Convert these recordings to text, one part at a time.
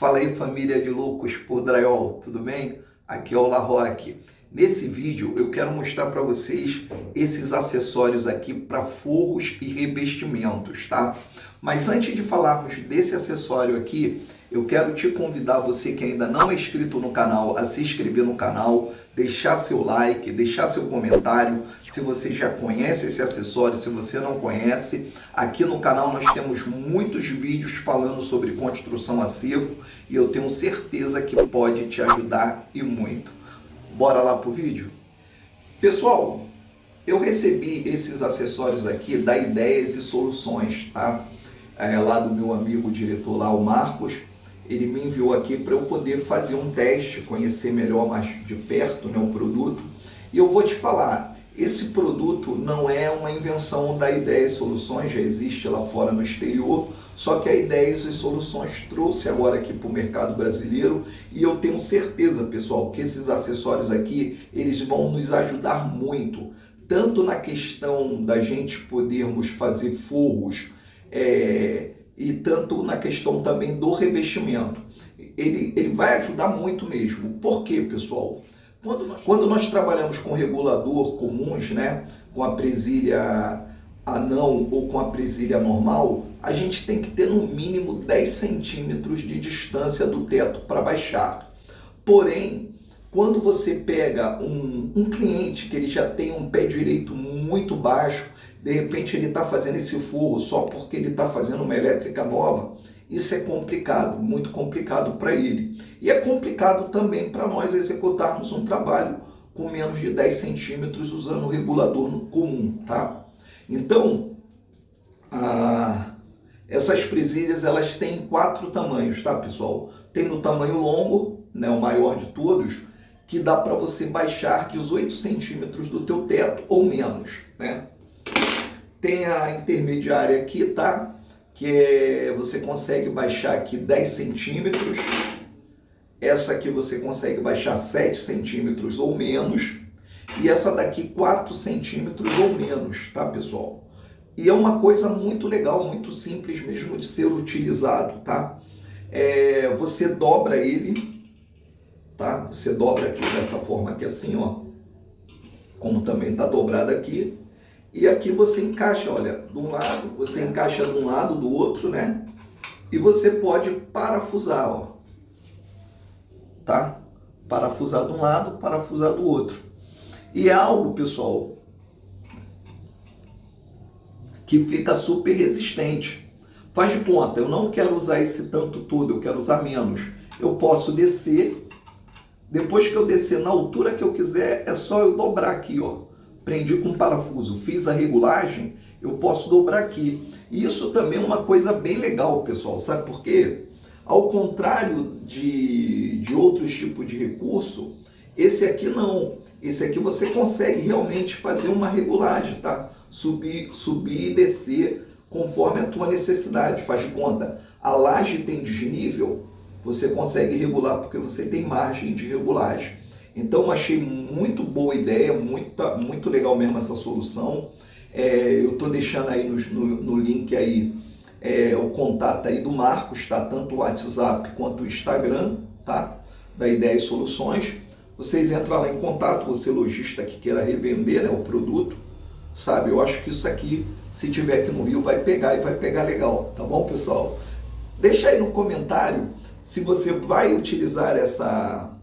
Fala aí família de loucos por drywall, tudo bem? Aqui é o La Roque. Nesse vídeo eu quero mostrar para vocês esses acessórios aqui para forros e revestimentos, tá? Mas antes de falarmos desse acessório aqui, eu quero te convidar, você que ainda não é inscrito no canal, a se inscrever no canal, deixar seu like, deixar seu comentário. Se você já conhece esse acessório, se você não conhece, aqui no canal nós temos muitos vídeos falando sobre construção a seco e eu tenho certeza que pode te ajudar e muito. Bora lá pro vídeo? Pessoal, eu recebi esses acessórios aqui da Ideias e Soluções, tá? É, lá do meu amigo diretor lá, o Marcos ele me enviou aqui para eu poder fazer um teste, conhecer melhor mais de perto né, o produto. E eu vou te falar, esse produto não é uma invenção da Ideias e Soluções, já existe lá fora no exterior, só que a Ideias e Soluções trouxe agora aqui para o mercado brasileiro e eu tenho certeza, pessoal, que esses acessórios aqui, eles vão nos ajudar muito, tanto na questão da gente podermos fazer forros, é, e tanto na questão também do revestimento. Ele, ele vai ajudar muito mesmo. Por quê, pessoal? Quando nós, quando nós trabalhamos com regulador comuns, né, com a presilha anão ou com a presilha normal, a gente tem que ter no mínimo 10 centímetros de distância do teto para baixar. Porém, quando você pega um, um cliente que ele já tem um pé direito muito baixo, de repente ele está fazendo esse forro só porque ele está fazendo uma elétrica nova, isso é complicado, muito complicado para ele. E é complicado também para nós executarmos um trabalho com menos de 10 centímetros usando o regulador comum, tá? Então, a... essas presilhas elas têm quatro tamanhos, tá pessoal? Tem no tamanho longo, né, o maior de todos, que dá para você baixar 18 centímetros do teu teto ou menos, né? Tem a intermediária aqui, tá? Que é, você consegue baixar aqui 10 centímetros. Essa aqui você consegue baixar 7 centímetros ou menos. E essa daqui 4 centímetros ou menos, tá, pessoal? E é uma coisa muito legal, muito simples mesmo de ser utilizado, tá? É, você dobra ele, tá? Você dobra aqui dessa forma aqui assim, ó. Como também está dobrado aqui. E aqui você encaixa, olha, de um lado, você encaixa de um lado, do outro, né? E você pode parafusar, ó. Tá? Parafusar de um lado, parafusar do outro. E é algo, pessoal, que fica super resistente. Faz de conta, eu não quero usar esse tanto todo, eu quero usar menos. Eu posso descer, depois que eu descer na altura que eu quiser, é só eu dobrar aqui, ó prendi com parafuso, fiz a regulagem, eu posso dobrar aqui. E isso também é uma coisa bem legal, pessoal, sabe por quê? Ao contrário de, de outros tipos de recurso, esse aqui não. Esse aqui você consegue realmente fazer uma regulagem, tá? Subir, subir e descer conforme a tua necessidade. Faz de conta, a laje tem desnível, você consegue regular porque você tem margem de regulagem. Então achei muito boa ideia, muito, muito legal mesmo essa solução. É, eu estou deixando aí no, no, no link aí é, o contato aí do Marcos, tá? Tanto o WhatsApp quanto o Instagram, tá? Da Ideia e Soluções. Vocês entram lá em contato, você lojista que queira revender né, o produto, sabe? Eu acho que isso aqui, se tiver aqui no Rio, vai pegar e vai pegar legal, tá bom, pessoal? Deixa aí no comentário se você vai utilizar essa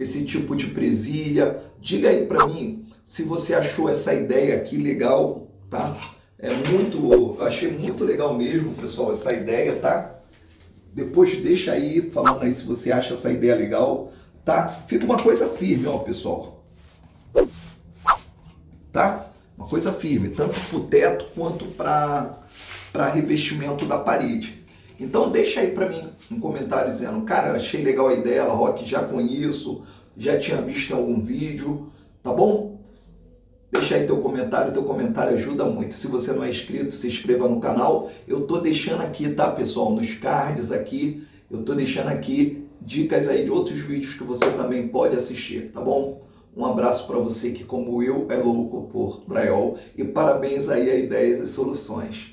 esse tipo de presilha. Diga aí para mim se você achou essa ideia aqui legal, tá? É muito, achei muito legal mesmo, pessoal, essa ideia, tá? Depois deixa aí falando aí se você acha essa ideia legal, tá? Fica uma coisa firme, ó, pessoal. Tá? Uma coisa firme, tanto para o teto quanto para revestimento da parede. Então deixa aí para mim um comentário dizendo, cara, achei legal a ideia, Rock, já conheço, já tinha visto em algum vídeo, tá bom? Deixa aí teu comentário, teu comentário ajuda muito. Se você não é inscrito, se inscreva no canal. Eu tô deixando aqui, tá, pessoal, nos cards aqui, eu tô deixando aqui dicas aí de outros vídeos que você também pode assistir, tá bom? Um abraço para você que, como eu, é louco por drywall e parabéns aí a Ideias e Soluções.